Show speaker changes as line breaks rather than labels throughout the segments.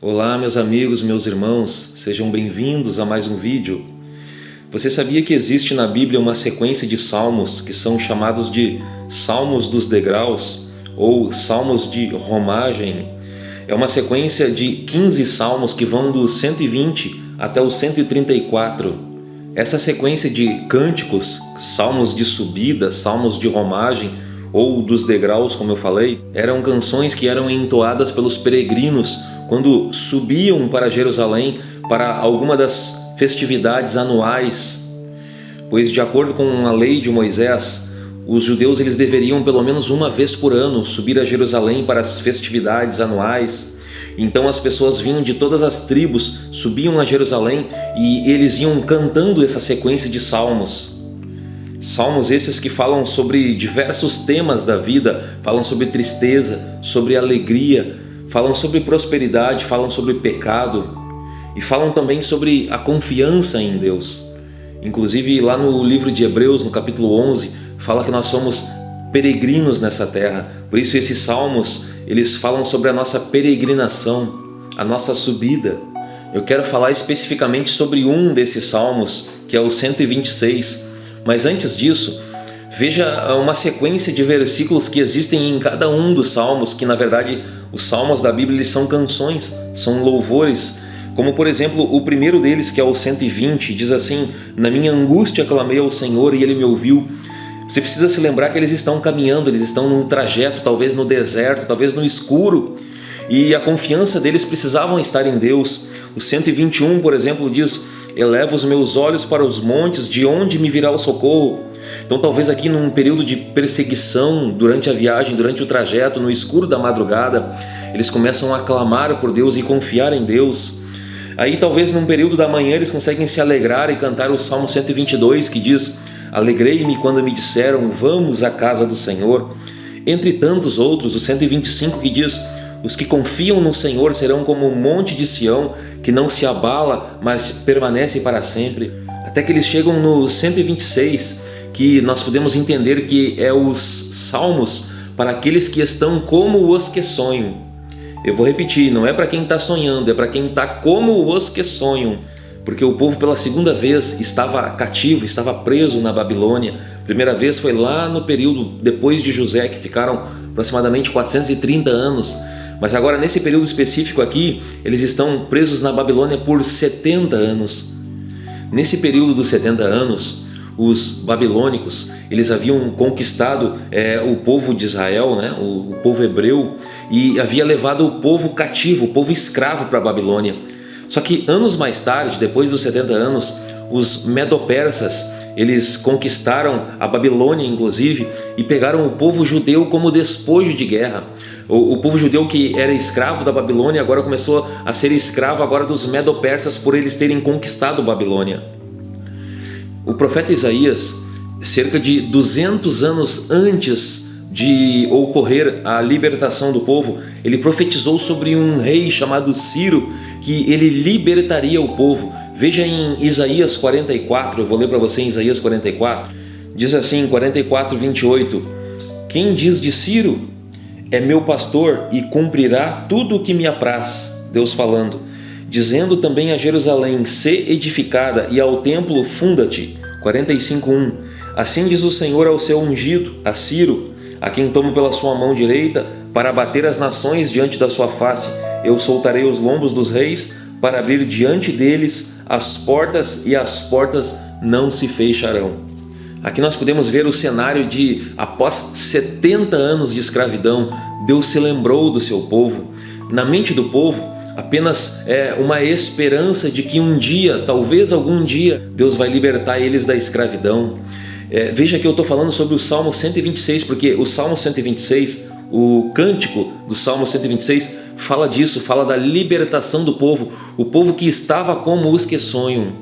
Olá meus amigos, meus irmãos, sejam bem-vindos a mais um vídeo. Você sabia que existe na Bíblia uma sequência de salmos que são chamados de Salmos dos Degraus ou Salmos de Romagem? É uma sequência de 15 salmos que vão do 120 até o 134. Essa sequência de cânticos, salmos de subida, salmos de romagem, ou dos degraus, como eu falei, eram canções que eram entoadas pelos peregrinos quando subiam para Jerusalém para alguma das festividades anuais, pois de acordo com a lei de Moisés, os judeus eles deveriam pelo menos uma vez por ano subir a Jerusalém para as festividades anuais. Então as pessoas vinham de todas as tribos, subiam a Jerusalém e eles iam cantando essa sequência de salmos. Salmos esses que falam sobre diversos temas da vida, falam sobre tristeza, sobre alegria, falam sobre prosperidade, falam sobre pecado e falam também sobre a confiança em Deus. Inclusive lá no livro de Hebreus, no capítulo 11, fala que nós somos peregrinos nessa terra. Por isso esses salmos, eles falam sobre a nossa peregrinação, a nossa subida. Eu quero falar especificamente sobre um desses salmos, que é o 126. Mas antes disso, veja uma sequência de versículos que existem em cada um dos salmos, que na verdade os salmos da Bíblia eles são canções, são louvores, como por exemplo o primeiro deles que é o 120, diz assim, Na minha angústia clamei ao Senhor e Ele me ouviu. Você precisa se lembrar que eles estão caminhando, eles estão num trajeto, talvez no deserto, talvez no escuro, e a confiança deles precisavam estar em Deus. O 121, por exemplo, diz, Eleva os meus olhos para os montes, de onde me virá o socorro? Então talvez aqui num período de perseguição durante a viagem, durante o trajeto, no escuro da madrugada, eles começam a clamar por Deus e confiar em Deus. Aí talvez num período da manhã eles conseguem se alegrar e cantar o Salmo 122 que diz Alegrei-me quando me disseram vamos à casa do Senhor. Entre tantos outros, o 125 que diz os que confiam no Senhor serão como o monte de Sião, que não se abala, mas permanece para sempre. Até que eles chegam no 126, que nós podemos entender que é os salmos para aqueles que estão como os que sonham. Eu vou repetir, não é para quem está sonhando, é para quem está como os que sonham. Porque o povo pela segunda vez estava cativo, estava preso na Babilônia. Primeira vez foi lá no período depois de José, que ficaram aproximadamente 430 anos. Mas agora nesse período específico aqui, eles estão presos na Babilônia por 70 anos. Nesse período dos 70 anos, os babilônicos, eles haviam conquistado é, o povo de Israel, né, o, o povo hebreu, e havia levado o povo cativo, o povo escravo para a Babilônia. Só que anos mais tarde, depois dos 70 anos, os medopersas, eles conquistaram a Babilônia, inclusive, e pegaram o povo judeu como despojo de guerra. O, o povo judeu que era escravo da Babilônia agora começou a ser escravo agora dos medopersas por eles terem conquistado Babilônia. O profeta Isaías, cerca de 200 anos antes de ocorrer a libertação do povo, ele profetizou sobre um rei chamado Ciro, que ele libertaria o povo. Veja em Isaías 44, eu vou ler para você em Isaías 44, diz assim, 44, 28, Quem diz de Ciro? É meu pastor e cumprirá tudo o que me apraz, Deus falando, dizendo também a Jerusalém, se edificada, e ao templo funda-te, 45.1 Assim diz o Senhor ao seu ungido, a Ciro, a quem tomo pela sua mão direita, para abater as nações diante da sua face. Eu soltarei os lombos dos reis, para abrir diante deles as portas, e as portas não se fecharão. Aqui nós podemos ver o cenário de, após 70 anos de escravidão, Deus se lembrou do seu povo. Na mente do povo, apenas é uma esperança de que um dia, talvez algum dia, Deus vai libertar eles da escravidão. É, veja que eu estou falando sobre o Salmo 126, porque o Salmo 126, o cântico do Salmo 126, fala disso, fala da libertação do povo, o povo que estava como os que sonham.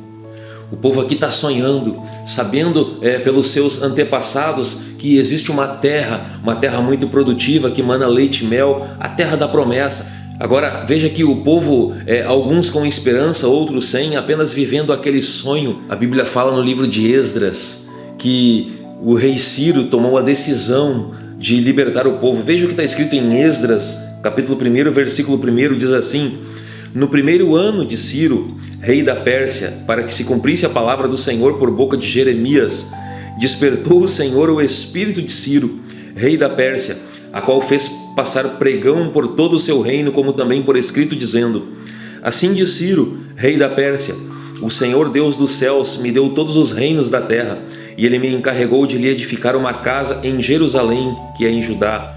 O povo aqui está sonhando, sabendo é, pelos seus antepassados que existe uma terra, uma terra muito produtiva que mana leite e mel, a terra da promessa. Agora veja que o povo, é, alguns com esperança, outros sem, apenas vivendo aquele sonho. A Bíblia fala no livro de Esdras que o rei Ciro tomou a decisão de libertar o povo. Veja o que está escrito em Esdras, capítulo 1, versículo 1, diz assim, No primeiro ano de Ciro, rei da Pérsia, para que se cumprisse a palavra do Senhor por boca de Jeremias, despertou o Senhor o espírito de Ciro, rei da Pérsia, a qual fez passar pregão por todo o seu reino, como também por escrito, dizendo: Assim diz Ciro, rei da Pérsia, o Senhor Deus dos céus me deu todos os reinos da terra, e ele me encarregou de lhe edificar uma casa em Jerusalém, que é em Judá.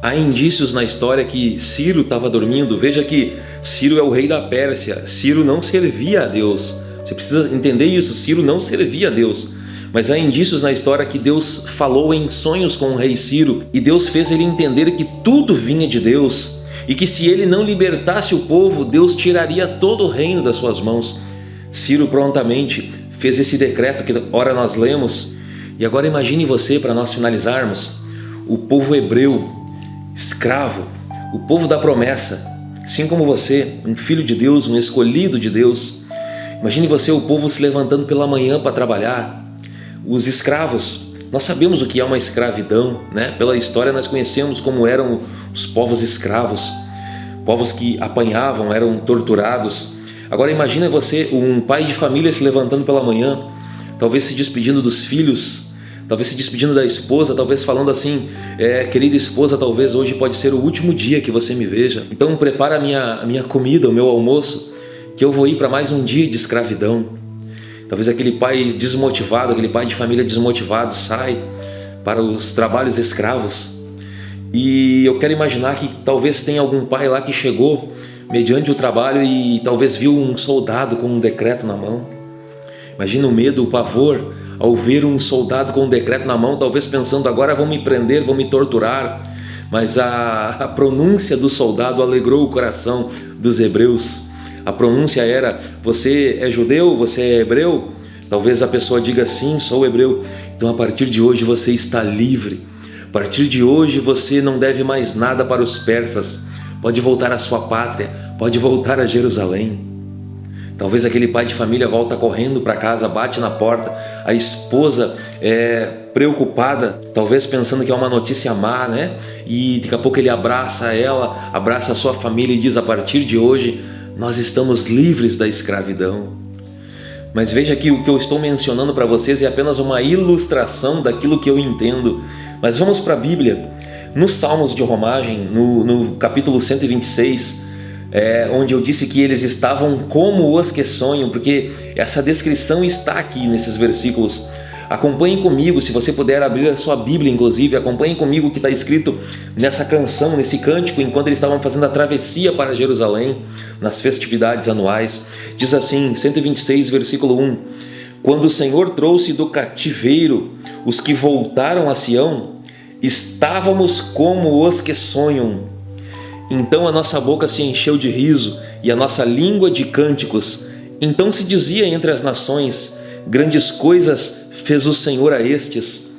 Há indícios na história que Ciro estava dormindo. Veja que Ciro é o rei da Pérsia. Ciro não servia a Deus. Você precisa entender isso. Ciro não servia a Deus. Mas há indícios na história que Deus falou em sonhos com o rei Ciro e Deus fez ele entender que tudo vinha de Deus e que se ele não libertasse o povo, Deus tiraria todo o reino das suas mãos. Ciro prontamente fez esse decreto que ora nós lemos. E agora imagine você, para nós finalizarmos, o povo hebreu, escravo, o povo da promessa, assim como você, um filho de Deus, um escolhido de Deus. Imagine você, o povo se levantando pela manhã para trabalhar, os escravos, nós sabemos o que é uma escravidão, né? Pela história nós conhecemos como eram os povos escravos, povos que apanhavam, eram torturados. Agora imagina você, um pai de família se levantando pela manhã, talvez se despedindo dos filhos, talvez se despedindo da esposa, talvez falando assim, é, querida esposa, talvez hoje pode ser o último dia que você me veja. Então prepara a minha, a minha comida, o meu almoço, que eu vou ir para mais um dia de escravidão. Talvez aquele pai desmotivado, aquele pai de família desmotivado sai para os trabalhos escravos. E eu quero imaginar que talvez tenha algum pai lá que chegou mediante o trabalho e talvez viu um soldado com um decreto na mão. Imagina o medo, o pavor ao ver um soldado com um decreto na mão, talvez pensando agora vão me prender, vão me torturar. Mas a, a pronúncia do soldado alegrou o coração dos hebreus a pronúncia era você é judeu, você é hebreu? Talvez a pessoa diga sim, sou hebreu. Então a partir de hoje você está livre. A partir de hoje você não deve mais nada para os persas. Pode voltar à sua pátria, pode voltar a Jerusalém. Talvez aquele pai de família volta correndo para casa, bate na porta, a esposa é preocupada, talvez pensando que é uma notícia má, né? E daqui a pouco ele abraça ela, abraça a sua família e diz: a partir de hoje nós estamos livres da escravidão. Mas veja que o que eu estou mencionando para vocês é apenas uma ilustração daquilo que eu entendo. Mas vamos para a Bíblia. Nos Salmos de Romagem, no, no capítulo 126, é, onde eu disse que eles estavam como os que sonham, porque essa descrição está aqui nesses versículos. Acompanhe comigo, se você puder abrir a sua Bíblia, inclusive, acompanhe comigo o que está escrito nessa canção, nesse cântico, enquanto eles estavam fazendo a travessia para Jerusalém, nas festividades anuais. Diz assim, 126, versículo 1, Quando o Senhor trouxe do cativeiro os que voltaram a Sião, estávamos como os que sonham. Então a nossa boca se encheu de riso e a nossa língua de cânticos. Então se dizia entre as nações, grandes coisas fez o Senhor a estes.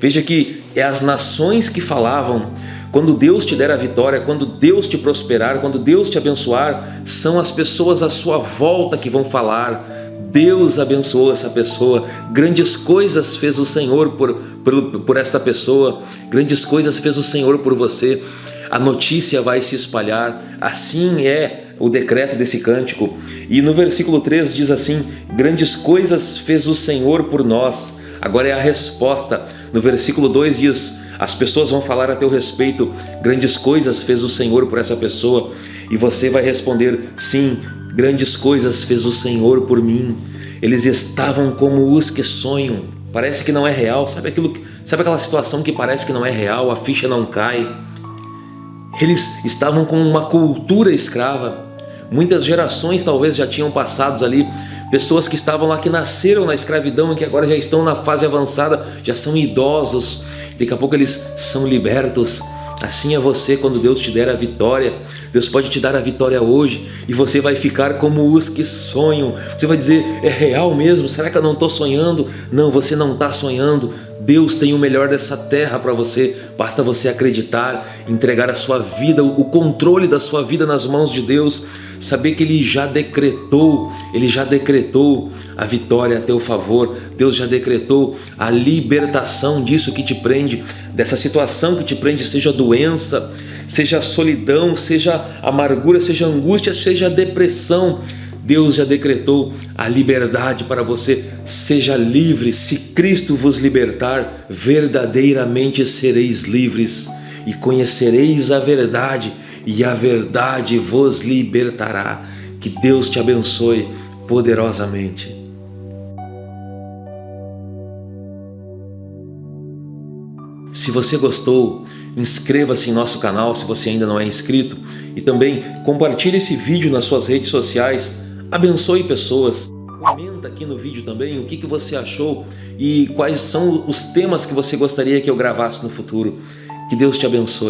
Veja que é as nações que falavam, quando Deus te der a vitória, quando Deus te prosperar, quando Deus te abençoar, são as pessoas à sua volta que vão falar. Deus abençoou essa pessoa, grandes coisas fez o Senhor por, por, por esta pessoa, grandes coisas fez o Senhor por você. A notícia vai se espalhar, assim é o decreto desse cântico. E no versículo 3 diz assim: Grandes coisas fez o Senhor por nós. Agora é a resposta. No versículo 2 diz: As pessoas vão falar a teu respeito, grandes coisas fez o Senhor por essa pessoa. E você vai responder: Sim, grandes coisas fez o Senhor por mim. Eles estavam como os que sonham. Parece que não é real. Sabe aquilo? Sabe aquela situação que parece que não é real? A ficha não cai. Eles estavam com uma cultura escrava. Muitas gerações talvez já tinham passado ali, pessoas que estavam lá que nasceram na escravidão e que agora já estão na fase avançada, já são idosos, daqui a pouco eles são libertos. Assim é você quando Deus te der a vitória. Deus pode te dar a vitória hoje e você vai ficar como os que sonham. Você vai dizer, é real mesmo? Será que eu não estou sonhando? Não, você não está sonhando. Deus tem o melhor dessa terra para você. Basta você acreditar, entregar a sua vida, o controle da sua vida nas mãos de Deus saber que Ele já decretou, Ele já decretou a vitória a teu favor, Deus já decretou a libertação disso que te prende, dessa situação que te prende, seja doença, seja solidão, seja amargura, seja angústia, seja depressão, Deus já decretou a liberdade para você. Seja livre. Se Cristo vos libertar, verdadeiramente sereis livres e conhecereis a verdade e a verdade vos libertará. Que Deus te abençoe poderosamente. Se você gostou, inscreva-se em nosso canal se você ainda não é inscrito e também compartilhe esse vídeo nas suas redes sociais abençoe pessoas. Comenta aqui no vídeo também o que, que você achou e quais são os temas que você gostaria que eu gravasse no futuro. Que Deus te abençoe.